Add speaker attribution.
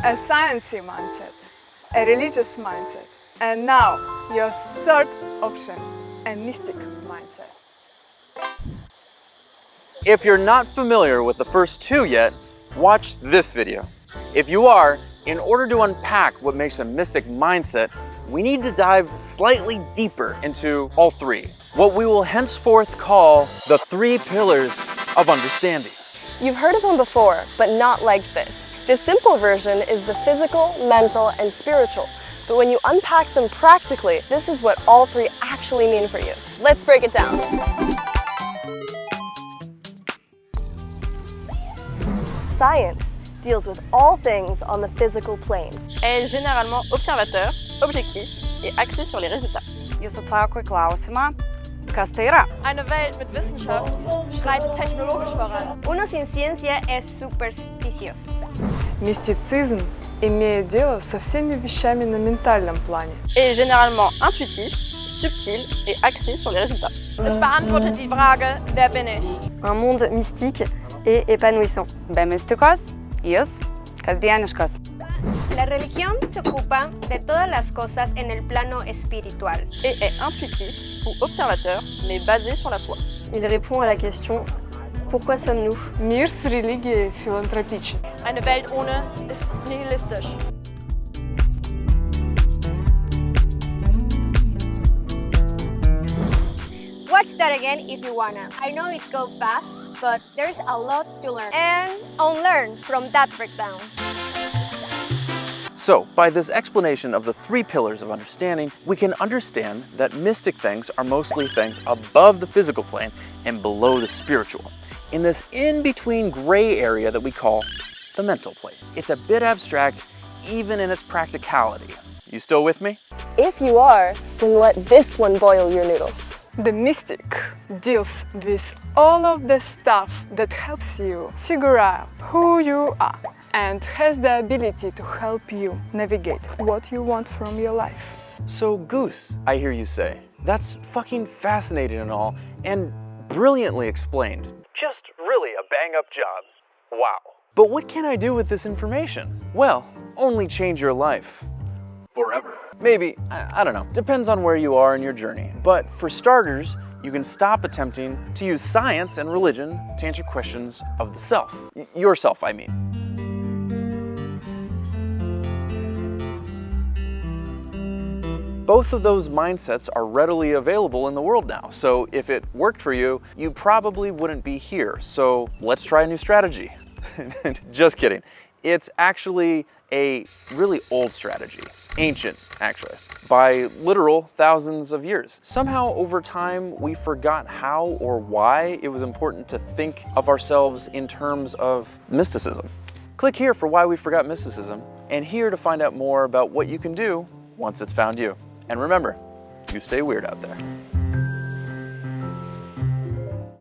Speaker 1: a sciencey mindset, a religious mindset, and now your third option, a mystic mindset.
Speaker 2: If you're not familiar with the first two yet, watch this video. If you are, in order to unpack what makes a mystic mindset, we need to dive slightly deeper into all three. What we will henceforth call the three pillars of understanding.
Speaker 3: You've heard of them before, but not like this. The simple version is the physical, mental, and spiritual. But when you unpack them practically, this is what all three actually mean for you. Let's break it down. Science deals with all things on the physical plane.
Speaker 4: est généralement observateur, objectif et axé sur les résultats.
Speaker 5: Jis atsako į klausimą, kas tai yra.
Speaker 4: Eine Welt mit Wissenschaft schreitet technologisch voran.
Speaker 6: Uno sin ciencia es supersticioso.
Speaker 1: Мистицизм имеет дело со всеми вещами на ментальном плане.
Speaker 4: Est généralement intuitif, subtil et axé sur les résultats. Es beantwortet die Frage, wer bin ich?
Speaker 3: Un monde mystique et épanouissant.
Speaker 5: Be mistikos, jis kasdieniškas.
Speaker 6: La religión se ocupa de todas las cosas en el plano espiritual.
Speaker 4: Et est intuitif ou observateur, mais basé sur la foi.
Speaker 3: Il répond à la question Pourquoi sommes-nous
Speaker 1: Мир с религией филантропичен.
Speaker 4: Eine Welt ohne ist nihilistisch.
Speaker 6: Watch that again if you wanna. I know it goes fast, but there's a lot to learn and unlearn from that breakdown.
Speaker 2: So, by this explanation of the three pillars of understanding, we can understand that mystic things are mostly things above the physical plane and below the spiritual, in this in-between gray area that we call the mental plane. It's a bit abstract, even in its practicality. You still with me?
Speaker 3: If you are, then let this one boil your noodle.
Speaker 1: The mystic deals with all of the stuff that helps you figure out who you are and has the ability to help you navigate what you want from your life.
Speaker 2: So, Goose, I hear you say. That's fucking fascinating and all, and brilliantly explained. Just really a bang up job. Wow. But what can I do with this information? Well, only change your life. Forever. Maybe, I, I don't know. Depends on where you are in your journey. But for starters, you can stop attempting to use science and religion to answer questions of the self. Y- yourself, I mean. Both of those mindsets are readily available in the world now. So if it worked for you, you probably wouldn't be here. So let's try a new strategy. Just kidding. It's actually a really old strategy, ancient actually, by literal thousands of years. Somehow over time we forgot how or why it was important to think of ourselves in terms of mysticism. Click here for why we forgot mysticism and here to find out more about what you can do once it's found you. And remember, you stay weird out there.